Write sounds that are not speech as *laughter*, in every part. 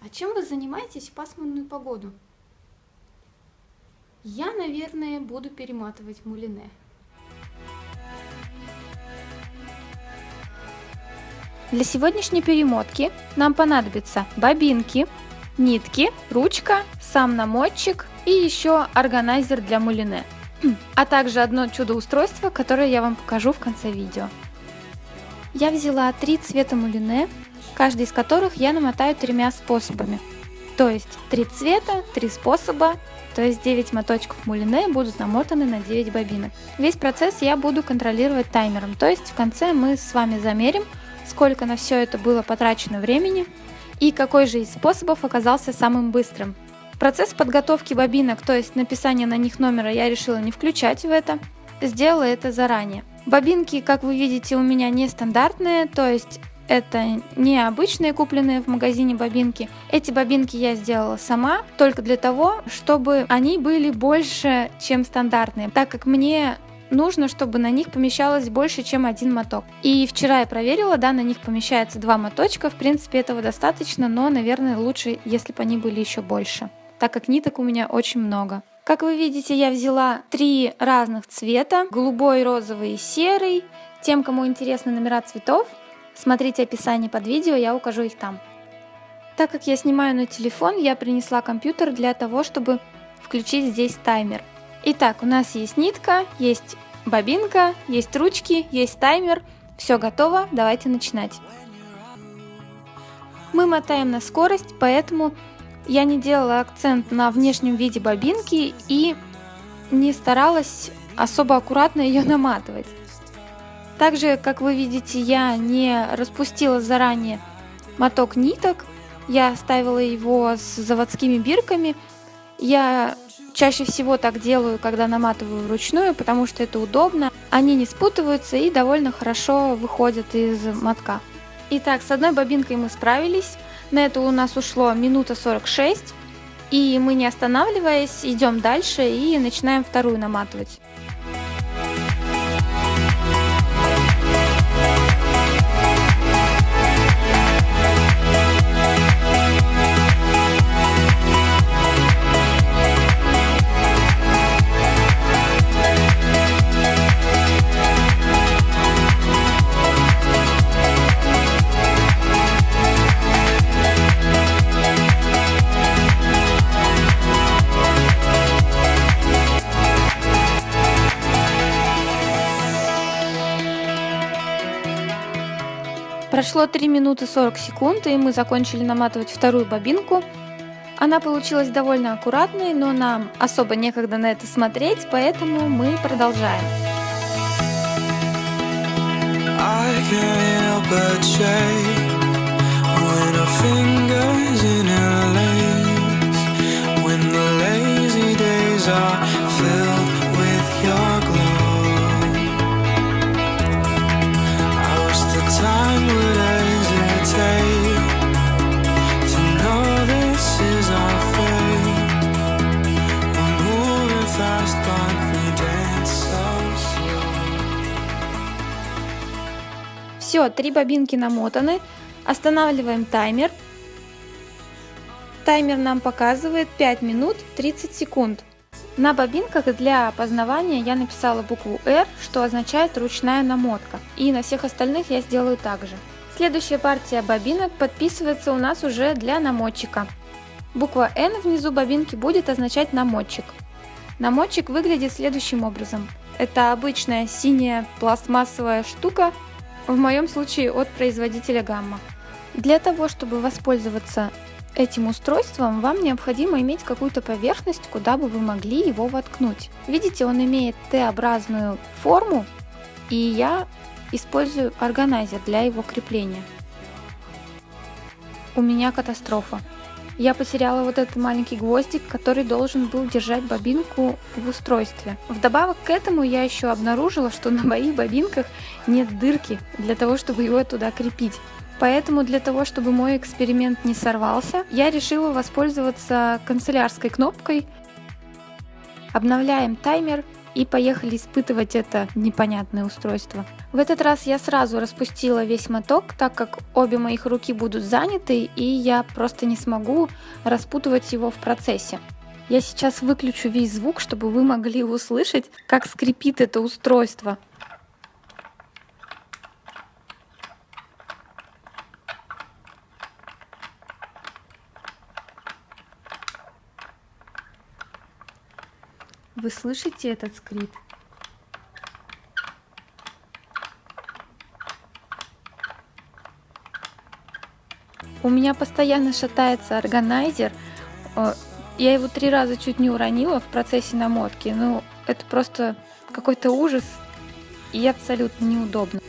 А чем вы занимаетесь в пасмурную погоду? Я, наверное, буду перематывать мулине. Для сегодняшней перемотки нам понадобятся бобинки, нитки, ручка, сам намотчик и еще органайзер для мулине, а также одно чудо-устройство, которое я вам покажу в конце видео. Я взяла три цвета мулине, каждый из которых я намотаю тремя способами. То есть три цвета, три способа, то есть 9 моточков мулине будут намотаны на 9 бобинок. Весь процесс я буду контролировать таймером, то есть в конце мы с вами замерим, сколько на все это было потрачено времени и какой же из способов оказался самым быстрым. Процесс подготовки бобинок, то есть написание на них номера я решила не включать в это, сделала это заранее. Бобинки, как вы видите, у меня нестандартные, то есть это не обычные купленные в магазине бобинки. Эти бобинки я сделала сама, только для того, чтобы они были больше, чем стандартные, так как мне нужно, чтобы на них помещалось больше, чем один моток. И вчера я проверила, да, на них помещается два моточка, в принципе этого достаточно, но, наверное, лучше, если бы они были еще больше, так как ниток у меня очень много. Как вы видите, я взяла три разных цвета, голубой, розовый и серый. Тем, кому интересны номера цветов, смотрите описание под видео, я укажу их там. Так как я снимаю на телефон, я принесла компьютер для того, чтобы включить здесь таймер. Итак, у нас есть нитка, есть бобинка, есть ручки, есть таймер. Все готово, давайте начинать. Мы мотаем на скорость, поэтому я не делала акцент на внешнем виде бобинки и не старалась особо аккуратно ее наматывать. Также, как вы видите, я не распустила заранее моток ниток, я оставила его с заводскими бирками. Я Чаще всего так делаю, когда наматываю вручную, потому что это удобно. Они не спутываются и довольно хорошо выходят из мотка. Итак, с одной бобинкой мы справились. На это у нас ушло минута 46. И мы не останавливаясь идем дальше и начинаем вторую наматывать. Прошло 3 минуты 40 секунд, и мы закончили наматывать вторую бобинку. Она получилась довольно аккуратной, но нам особо некогда на это смотреть, поэтому мы продолжаем. filled Все, три бобинки намотаны. Останавливаем таймер. Таймер нам показывает 5 минут 30 секунд. На бобинках для опознавания я написала букву R, что означает ручная намотка. И на всех остальных я сделаю так же. Следующая партия бобинок подписывается у нас уже для намотчика. Буква N внизу бобинки будет означать намотчик. Намотчик выглядит следующим образом. Это обычная синяя пластмассовая штука, в моем случае от производителя Гамма. Для того, чтобы воспользоваться этим устройством, вам необходимо иметь какую-то поверхность, куда бы вы могли его воткнуть. Видите, он имеет Т-образную форму, и я использую органайзер для его крепления. У меня катастрофа. Я потеряла вот этот маленький гвоздик, который должен был держать бобинку в устройстве. Вдобавок к этому я еще обнаружила, что на моих бобинках нет дырки для того, чтобы его туда крепить. Поэтому для того, чтобы мой эксперимент не сорвался, я решила воспользоваться канцелярской кнопкой. Обновляем таймер и поехали испытывать это непонятное устройство. В этот раз я сразу распустила весь моток, так как обе моих руки будут заняты, и я просто не смогу распутывать его в процессе. Я сейчас выключу весь звук, чтобы вы могли услышать, как скрипит это устройство. Вы слышите этот скрип? У меня постоянно шатается органайзер. Я его три раза чуть не уронила в процессе намотки. Ну, это просто какой-то ужас и абсолютно неудобно.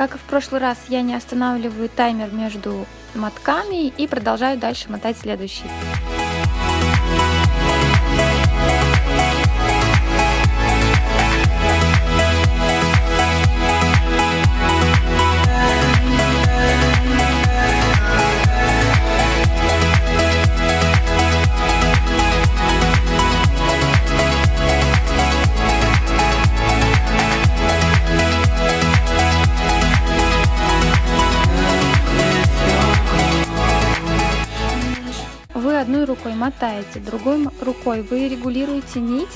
Как и в прошлый раз, я не останавливаю таймер между мотками и продолжаю дальше мотать следующий. Мотаете, другой рукой вы регулируете нить,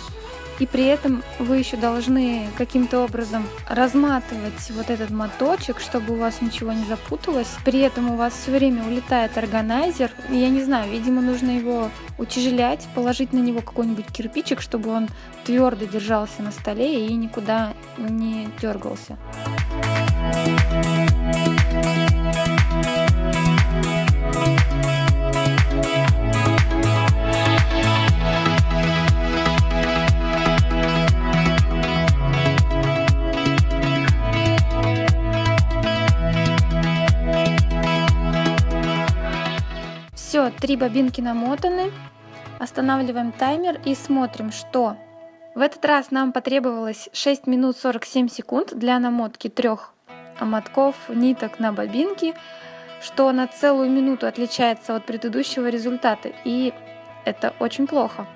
и при этом вы еще должны каким-то образом разматывать вот этот моточек, чтобы у вас ничего не запуталось. При этом у вас все время улетает органайзер. Я не знаю, видимо, нужно его утяжелять, положить на него какой-нибудь кирпичик, чтобы он твердо держался на столе и никуда не дергался. Все, три бобинки намотаны. Останавливаем таймер и смотрим, что в этот раз нам потребовалось 6 минут 47 секунд для намотки трех мотков ниток на бобинке, что на целую минуту отличается от предыдущего результата, и это очень плохо.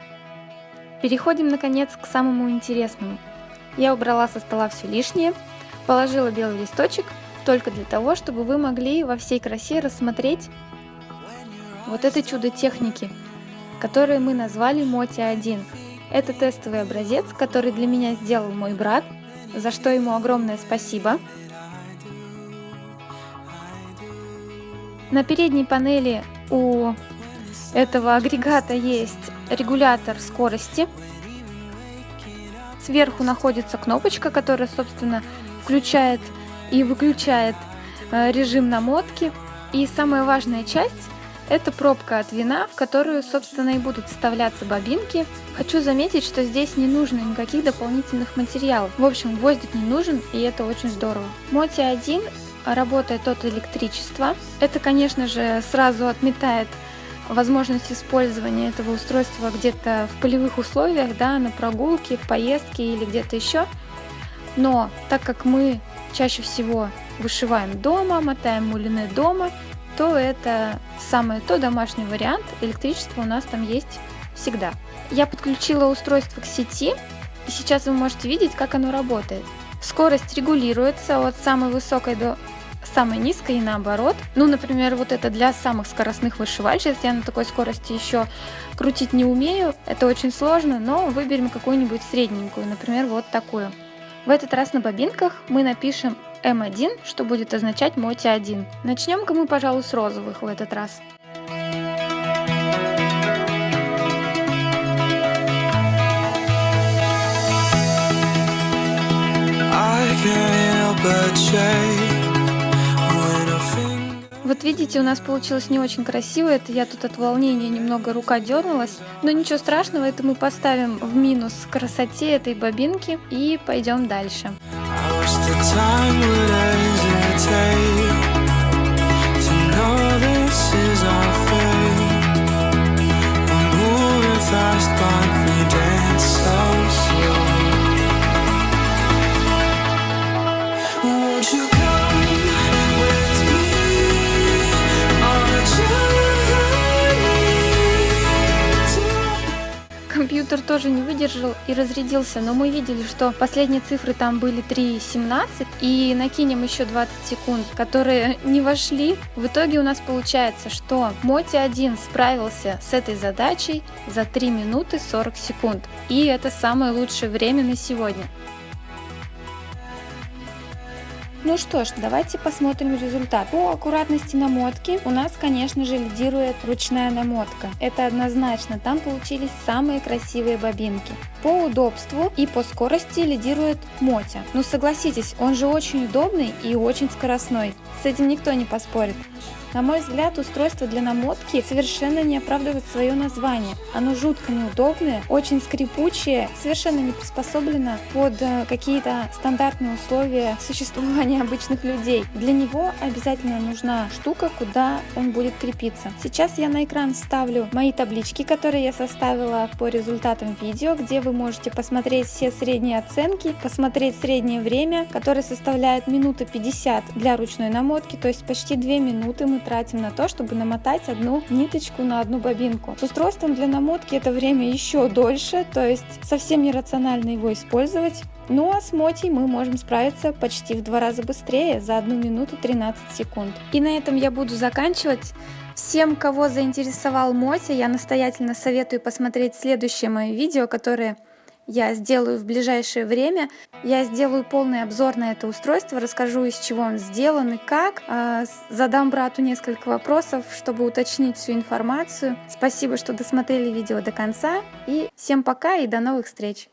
Переходим наконец к самому интересному. Я убрала со стола все лишнее, положила белый листочек только для того, чтобы вы могли во всей красе рассмотреть вот это чудо техники, которое мы назвали Моти-1. Это тестовый образец, который для меня сделал мой брат, за что ему огромное спасибо. На передней панели у этого агрегата есть регулятор скорости. Сверху находится кнопочка, которая, собственно, включает и выключает э, режим намотки. И самая важная часть это пробка от вина, в которую, собственно, и будут вставляться бобинки. Хочу заметить, что здесь не нужно никаких дополнительных материалов. В общем, гвоздик не нужен, и это очень здорово. Моти 1 работает от электричества. Это, конечно же, сразу отметает возможность использования этого устройства где-то в полевых условиях, да, на прогулке, в поездке или где-то еще. Но так как мы чаще всего вышиваем дома, мотаем мулины дома, то это самый то домашний вариант. Электричество у нас там есть всегда. Я подключила устройство к сети, и сейчас вы можете видеть, как оно работает. Скорость регулируется от самой высокой до самой низкой и наоборот. Ну, например, вот это для самых скоростных вышивальщиц. Я на такой скорости еще крутить не умею. Это очень сложно, но выберем какую-нибудь средненькую, например, вот такую. В этот раз на бобинках мы напишем М1, что будет означать моти 1. Начнем-ка мы, пожалуй, с розовых в этот раз. Вот видите, у нас получилось не очень красиво, это я тут от волнения немного рука дернулась, но ничего страшного, это мы поставим в минус красоте этой бобинки и пойдем дальше the time would hesitate компьютер тоже не выдержал и разрядился, но мы видели, что последние цифры там были 3.17, и накинем еще 20 секунд, которые *laughs* не вошли. В итоге у нас получается, что Моти 1 справился с этой задачей за 3 минуты 40 секунд. И это самое лучшее время на сегодня. Ну что ж, давайте посмотрим результат. По аккуратности намотки у нас, конечно же, лидирует ручная намотка. Это однозначно, там получились самые красивые бобинки. По удобству и по скорости лидирует Мотя. Ну согласитесь, он же очень удобный и очень скоростной. С этим никто не поспорит. На мой взгляд, устройство для намотки совершенно не оправдывает свое название. Оно жутко неудобное, очень скрипучее, совершенно не приспособлено под э, какие-то стандартные условия существования *laughs* обычных людей. Для него обязательно нужна штука, куда он будет крепиться. Сейчас я на экран ставлю мои таблички, которые я составила по результатам видео, где вы можете посмотреть все средние оценки, посмотреть среднее время, которое составляет минута 50 для ручной намотки, то есть почти 2 минуты мы тратим на то, чтобы намотать одну ниточку на одну бобинку. С устройством для намотки это время еще дольше, то есть совсем нерационально его использовать. Ну а с мотей мы можем справиться почти в два раза быстрее, за 1 минуту 13 секунд. И на этом я буду заканчивать. Всем, кого заинтересовал Моти, я настоятельно советую посмотреть следующее мое видео, которое я сделаю в ближайшее время. Я сделаю полный обзор на это устройство, расскажу, из чего он сделан и как. А, задам брату несколько вопросов, чтобы уточнить всю информацию. Спасибо, что досмотрели видео до конца. И всем пока и до новых встреч!